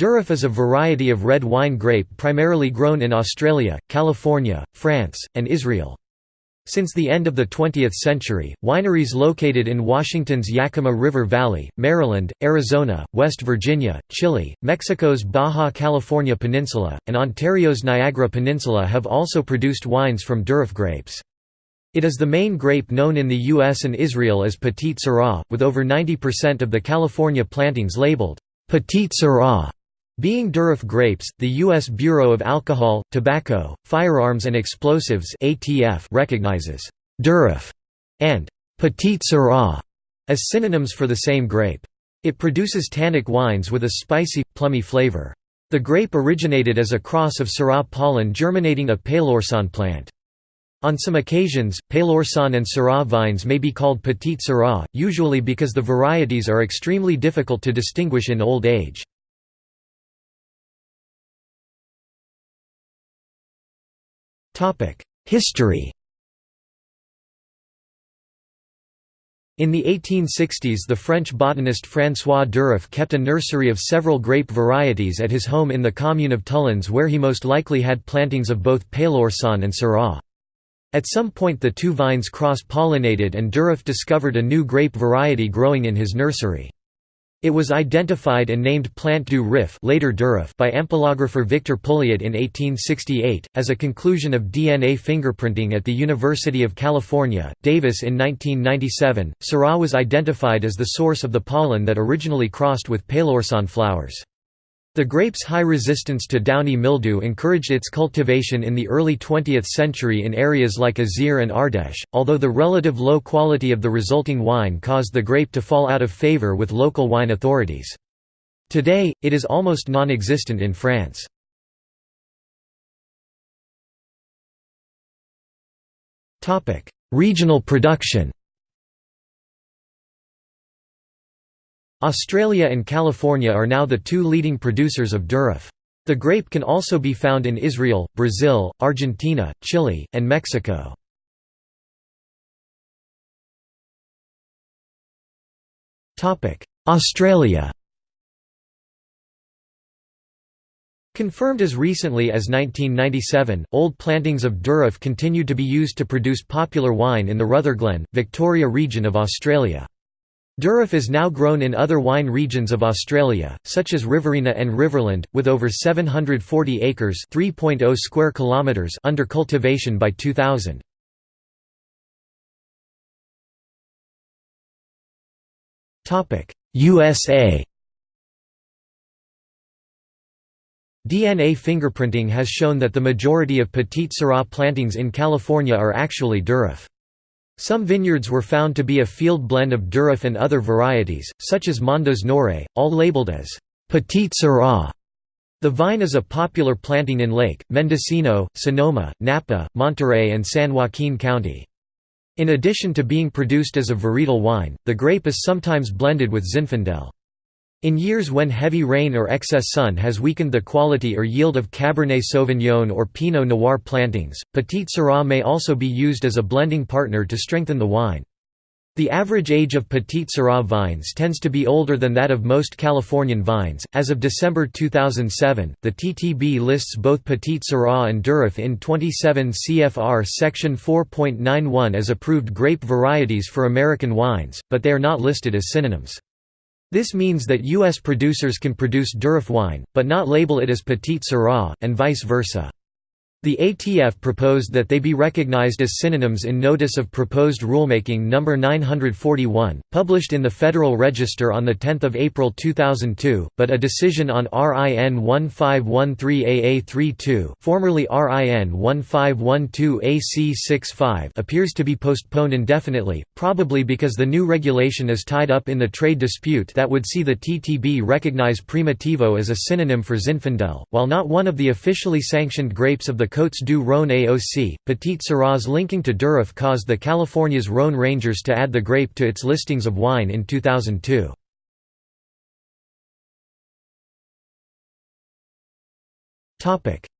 Durif is a variety of red wine grape primarily grown in Australia, California, France, and Israel. Since the end of the 20th century, wineries located in Washington's Yakima River Valley, Maryland, Arizona, West Virginia, Chile, Mexico's Baja California Peninsula, and Ontario's Niagara Peninsula have also produced wines from Durif grapes. It is the main grape known in the U.S. and Israel as Petite Sirah, with over 90% of the California plantings labeled Petite Sirah. Being Durif grapes, the U.S. Bureau of Alcohol, Tobacco, Firearms and Explosives (ATF) recognizes Durif and Petite Sirah as synonyms for the same grape. It produces tannic wines with a spicy, plummy flavor. The grape originated as a cross of Syrah pollen germinating a Peloursin plant. On some occasions, Peloursin and Syrah vines may be called Petite Syrah, usually because the varieties are extremely difficult to distinguish in old age. History In the 1860s the French botanist François Durif kept a nursery of several grape varieties at his home in the commune of Tullins where he most likely had plantings of both Peloursin and Syrah. At some point the two vines cross-pollinated and Durif discovered a new grape variety growing in his nursery. It was identified and named Plante du Rif later Durif by ampelographer Victor Pulliat in 1868, as a conclusion of DNA fingerprinting at the University of California, Davis in 1997. Syrah was identified as the source of the pollen that originally crossed with Peloursin flowers. The grape's high resistance to downy mildew encouraged its cultivation in the early 20th century in areas like Isère and Ardèche, although the relative low quality of the resulting wine caused the grape to fall out of favor with local wine authorities. Today, it is almost non-existent in France. Regional production Australia and California are now the two leading producers of Durif. The grape can also be found in Israel, Brazil, Argentina, Chile, and Mexico. Australia Confirmed as recently as 1997, old plantings of Durif continued to be used to produce popular wine in the Rutherglen, Victoria region of Australia. Durif is now grown in other wine regions of Australia, such as Riverina and Riverland, with over 740 acres (3.0 square kilometers) under cultivation by 2000. Topic: USA. DNA fingerprinting has shown that the majority of Petite Sirah plantings in California are actually Durif. Some vineyards were found to be a field blend of Durif and other varieties, such as Mondeuse noire, all labeled as Petite Sirah. The vine is a popular planting in Lake, Mendocino, Sonoma, Napa, Monterey and San Joaquin County. In addition to being produced as a varietal wine, the grape is sometimes blended with Zinfandel. In years when heavy rain or excess sun has weakened the quality or yield of Cabernet Sauvignon or Pinot Noir plantings, Petite Sirah may also be used as a blending partner to strengthen the wine. The average age of Petite Sirah vines tends to be older than that of most Californian vines. As of December 2007, the TTB lists both Petite Sirah and Durif in 27 CFR Section 4.91 as approved grape varieties for American wines, but they are not listed as synonyms. This means that U.S. producers can produce Durif wine, but not label it as Petite Sirah, and vice versa. The ATF proposed that they be recognized as synonyms in Notice of Proposed Rulemaking No. 941, published in the Federal Register on 10 April 2002, but a decision on RIN 1513AA32 formerly RIN 1512AC65 appears to be postponed indefinitely, probably because the new regulation is tied up in the trade dispute that would see the TTB recognize Primitivo as a synonym for Zinfandel, while not one of the officially sanctioned grapes of the Côtes du Rhône AOC, Petite Sirahs linking to Durif caused the California's Rhône Rangers to add the grape to its listings of wine in 2002.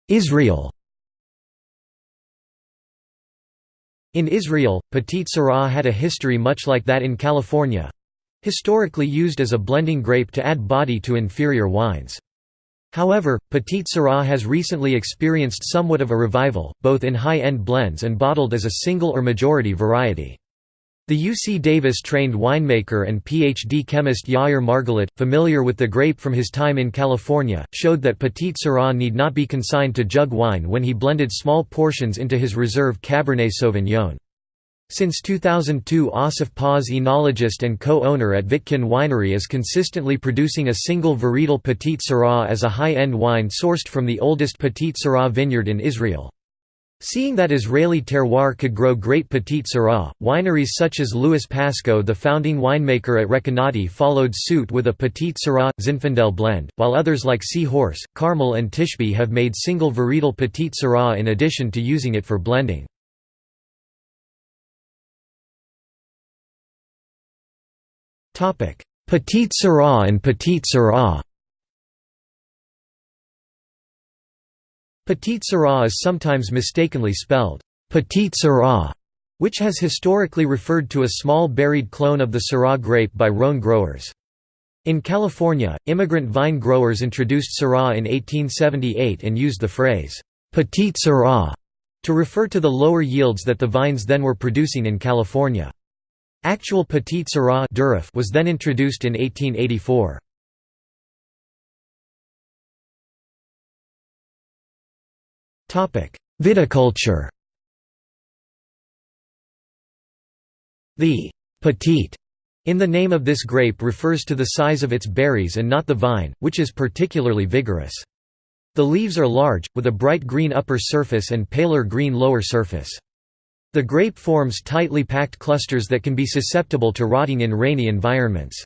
Israel In Israel, Petite Sirah had a history much like that in California—historically used as a blending grape to add body to inferior wines. However, Petite Sirah has recently experienced somewhat of a revival, both in high-end blends and bottled as a single or majority variety. The UC Davis-trained winemaker and PhD chemist Yair Margalit, familiar with the grape from his time in California, showed that Petite Sirah need not be consigned to jug wine when he blended small portions into his reserve Cabernet Sauvignon. Since 2002 Assaf Paz enologist and co-owner at Vitkin Winery is consistently producing a single varietal Petite Sirah as a high-end wine sourced from the oldest Petite Sirah vineyard in Israel. Seeing that Israeli terroir could grow great Petite Sirah, wineries such as Lewis Pasco the founding winemaker at Recanati followed suit with a Petite Sirah, Zinfandel blend, while others like Sea Horse, Carmel and Tishbi have made single varietal Petite Sirah in addition to using it for blending. Petite Sirah and Petite Syrah Petite Sirah is sometimes mistakenly spelled Petite Syrah, which has historically referred to a small berried clone of the Syrah grape by Rhone growers. In California, immigrant vine growers introduced Syrah in 1878 and used the phrase, Petite Syrah, to refer to the lower yields that the vines then were producing in California. Actual Petite Sirah was then introduced in 1884. Viticulture The «petite» in the name of this grape refers to the size of its berries and not the vine, which is particularly vigorous. The leaves are large, with a bright green upper surface and paler green lower surface. The grape forms tightly packed clusters that can be susceptible to rotting in rainy environments.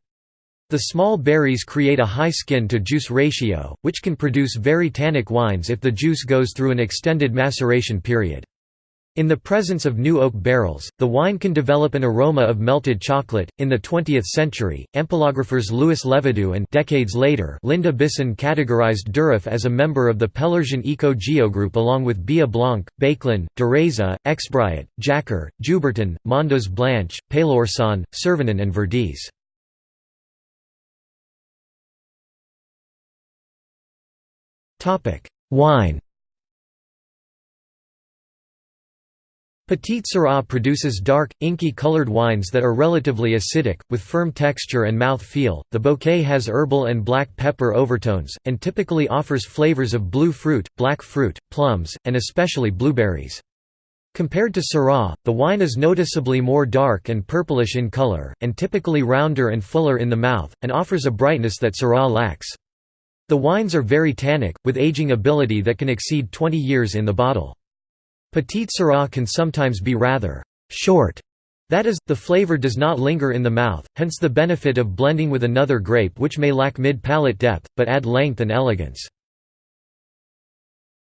The small berries create a high skin-to-juice ratio, which can produce very tannic wines if the juice goes through an extended maceration period. In the presence of new oak barrels, the wine can develop an aroma of melted chocolate. In the 20th century, ampelographers Louis Levadoux and decades later Linda Bisson categorized Durif as a member of the Pelorsien Eco Geogroup along with Bia Blanc, Béclan, Dureza, Exbrayat, Jacquère, Joubertin, Mondeuse Blanche, Peloursin, Servanin and Verdesse. Wine Petite Sirah produces dark, inky colored wines that are relatively acidic, with firm texture and mouth feel. The bouquet has herbal and black pepper overtones, and typically offers flavors of blue fruit, black fruit, plums, and especially blueberries. Compared to Syrah, the wine is noticeably more dark and purplish in color, and typically rounder and fuller in the mouth, and offers a brightness that Syrah lacks. The wines are very tannic, with aging ability that can exceed 20 years in the bottle. Petite Sirah can sometimes be rather short, that is, the flavor does not linger in the mouth, hence the benefit of blending with another grape which may lack mid-palate depth, but add length and elegance.